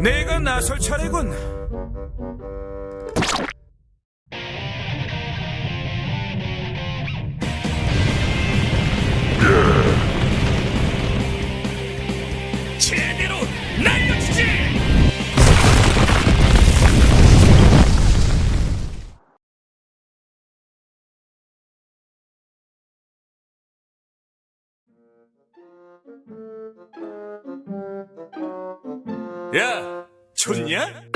내가 나설 차례군. 야, 좋냐?